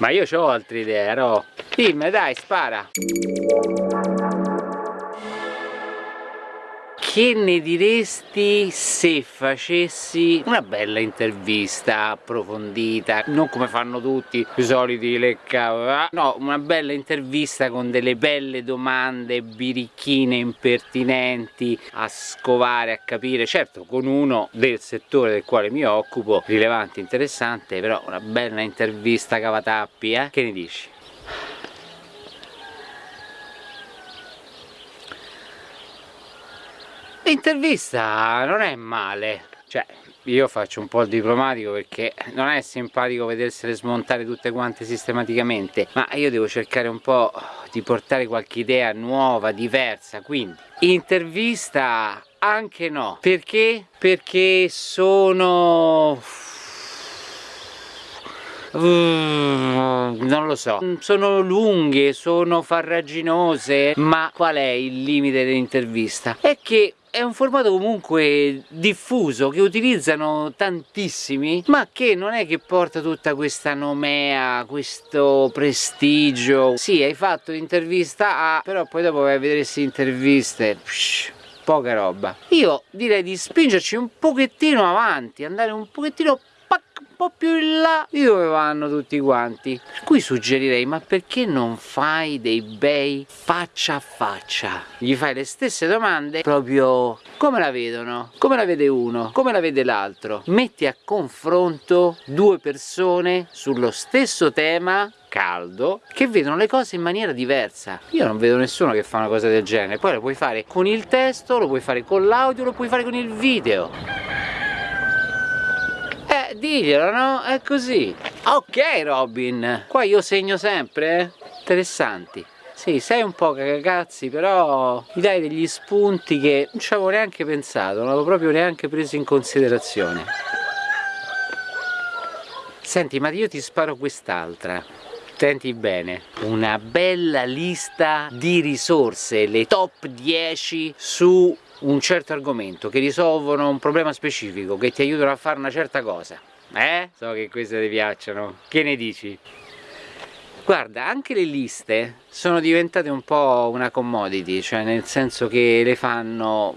Ma io ho altre idee, Ro. Dimmi, dai, spara. Che ne diresti se facessi una bella intervista approfondita, non come fanno tutti i soliti lecca, no, una bella intervista con delle belle domande birichine impertinenti a scovare, a capire, certo con uno del settore del quale mi occupo, rilevante, interessante, però una bella intervista cavatappi, eh? Che ne dici? L'intervista non è male, cioè io faccio un po' il diplomatico perché non è simpatico vedersele smontare tutte quante sistematicamente, ma io devo cercare un po' di portare qualche idea nuova, diversa, quindi. Intervista anche no, perché? Perché sono non lo so. Sono lunghe sono farraginose ma qual è il limite dell'intervista? È che è un formato comunque diffuso che utilizzano tantissimi ma che non è che porta tutta questa nomea questo prestigio. Sì hai fatto l'intervista A però poi dopo vai a vedere queste interviste psh, poca roba. Io direi di spingerci un pochettino avanti andare un pochettino po' più in là. Di dove vanno tutti quanti? Per cui suggerirei ma perché non fai dei bei faccia a faccia? Gli fai le stesse domande proprio come la vedono come la vede uno come la vede l'altro. Metti a confronto due persone sullo stesso tema caldo che vedono le cose in maniera diversa. Io non vedo nessuno che fa una cosa del genere. Poi lo puoi fare con il testo lo puoi fare con l'audio lo puoi fare con il video diglielo, no? È così. Ok Robin, qua io segno sempre, eh? Interessanti. Sì, sei un po' cagazzi, però mi dai degli spunti che non ci avevo neanche pensato, non avevo proprio neanche preso in considerazione. Senti, ma io ti sparo quest'altra. Senti bene, una bella lista di risorse, le top 10 su un certo argomento, che risolvono un problema specifico, che ti aiutano a fare una certa cosa. Eh? So che queste ti piacciono. Che ne dici? Guarda, anche le liste sono diventate un po' una commodity, cioè nel senso che le fanno...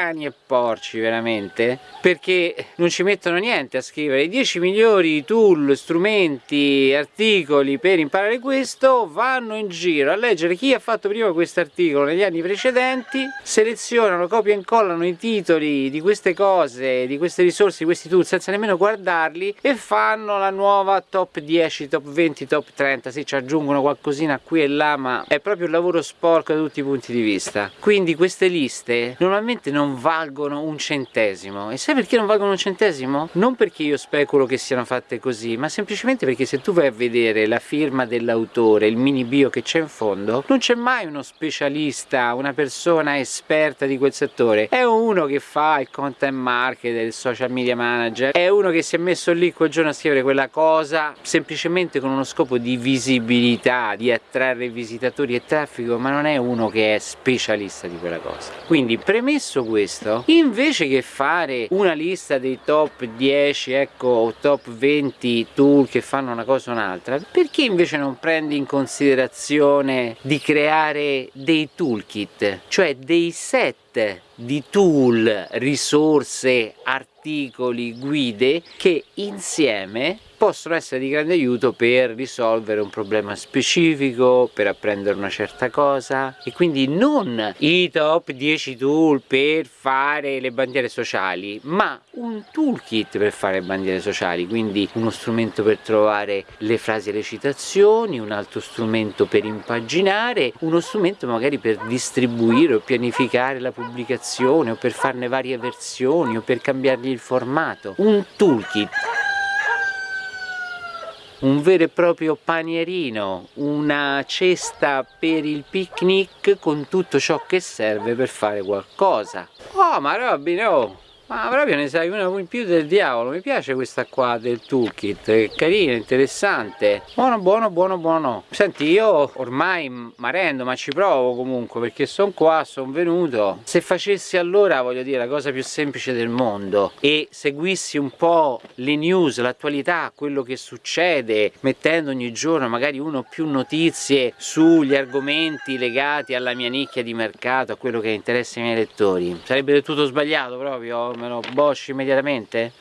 cani e porci veramente? Perché non ci mettono niente a scrivere. I 10 migliori tool, strumenti, articoli per imparare questo vanno in giro a leggere chi ha fatto prima questo articolo negli anni precedenti selezionano, copiano e incollano i titoli di queste cose, di queste risorse, di questi tool senza nemmeno guardarli e fanno la nuova top 10, top 20, top 30 sì ci aggiungono qualcosina qui e là ma è proprio un lavoro sporco da tutti i punti di vista. Quindi queste liste normalmente non valgono un centesimo. E sai perché non valgono un centesimo? non perché io speculo che siano fatte così ma semplicemente perché se tu vai a vedere la firma dell'autore il mini bio che c'è in fondo non c'è mai uno specialista una persona esperta di quel settore. È uno che fa il content marketer il social media manager. È uno che si è messo lì quel giorno a scrivere quella cosa semplicemente con uno scopo di visibilità di attrarre visitatori e traffico ma non è uno che è specialista di quella cosa. Quindi premesso questo questo? Invece che fare una lista dei top 10 ecco o top 20 tool che fanno una cosa o un'altra perché invece non prendi in considerazione di creare dei toolkit? Cioè dei set di tool, risorse, articoli, guide che insieme possono essere di grande aiuto per risolvere un problema specifico, per apprendere una certa cosa e quindi non i top 10 tool per fare le bandiere sociali ma un toolkit per fare bandiere sociali quindi uno strumento per trovare le frasi e le citazioni un altro strumento per impaginare uno strumento magari per distribuire o pianificare la pubblicazione o per farne varie versioni o per cambiargli il formato. Un toolkit un vero e proprio panierino, una cesta per il picnic con tutto ciò che serve per fare qualcosa. Oh ma Robin oh! Ma proprio ne sai una in più del diavolo, mi piace questa qua del toolkit, è carina, interessante. Buono, buono, buono, buono. Senti, io ormai mi rendo, ma ci provo comunque, perché sono qua, sono venuto. Se facessi allora, voglio dire, la cosa più semplice del mondo e seguissi un po' le news, l'attualità, quello che succede, mettendo ogni giorno magari uno o più notizie sugli argomenti legati alla mia nicchia di mercato, a quello che interessa i miei lettori, sarebbe del tutto sbagliato proprio? Me lo bosci immediatamente?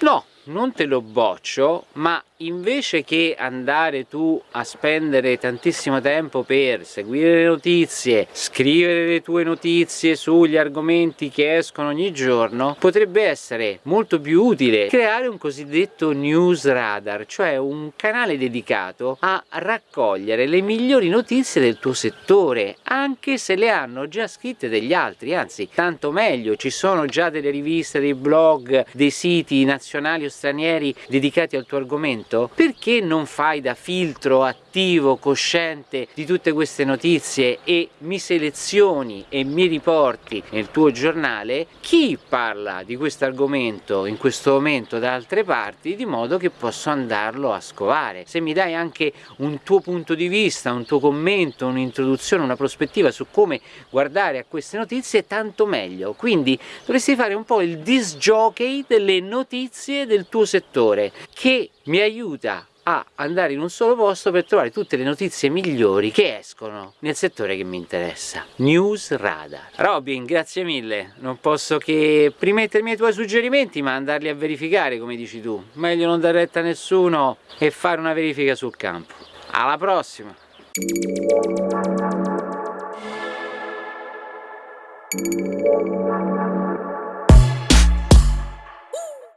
No, non te lo boccio, ma invece che andare tu a spendere tantissimo tempo per seguire le notizie, scrivere le tue notizie sugli argomenti che escono ogni giorno, potrebbe essere molto più utile creare un cosiddetto news radar, cioè un canale dedicato a raccogliere le migliori notizie del tuo settore, anche se le hanno già scritte degli altri, anzi tanto meglio, ci sono già delle riviste, dei blog, dei siti nazionali o stranieri dedicati al tuo argomento momento perché non fai da filtro attivo, cosciente di tutte queste notizie e mi selezioni e mi riporti nel tuo giornale? Chi parla di questo argomento in questo momento da altre parti di modo che posso andarlo a scovare? Se mi dai anche un tuo punto di vista, un tuo commento, un'introduzione, una prospettiva su come guardare a queste notizie tanto meglio. Quindi dovresti fare un po' il disc jockey delle notizie del tuo settore che mi aiuta a andare in un solo posto per trovare tutte le notizie migliori che escono nel settore che mi interessa. News Radar. Robin, grazie mille. Non posso che rimettermi ai tuoi suggerimenti ma andarli a verificare come dici tu. Meglio non dar retta a nessuno e fare una verifica sul campo. Alla prossima!